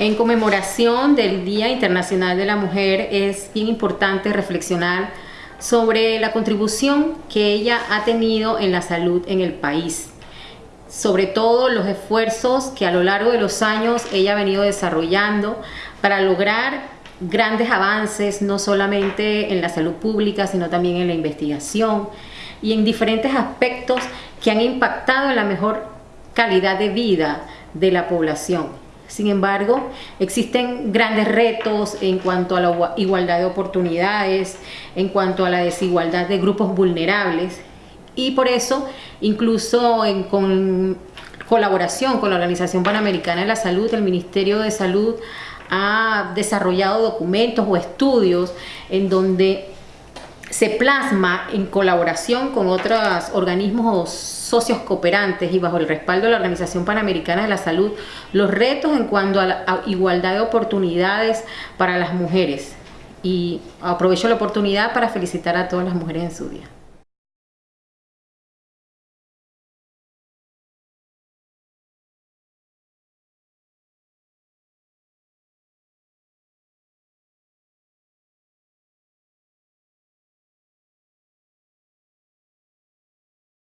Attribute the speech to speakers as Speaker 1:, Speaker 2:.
Speaker 1: En conmemoración del Día Internacional de la Mujer es bien importante reflexionar sobre la contribución que ella ha tenido en la salud en el país, sobre todo los esfuerzos que a lo largo de los años ella ha venido desarrollando para lograr grandes avances no solamente en la salud pública sino también en la investigación y en diferentes aspectos que han impactado en la mejor calidad de vida de la población. Sin embargo, existen grandes retos en cuanto a la igualdad de oportunidades, en cuanto a la desigualdad de grupos vulnerables. Y por eso, incluso en colaboración con la Organización Panamericana de la Salud, el Ministerio de Salud ha desarrollado documentos o estudios en donde se plasma en colaboración con otros organismos socios cooperantes y bajo el respaldo de la Organización Panamericana de la Salud los retos en cuanto a la igualdad de oportunidades para las mujeres. Y aprovecho la oportunidad para felicitar a todas las mujeres en su día.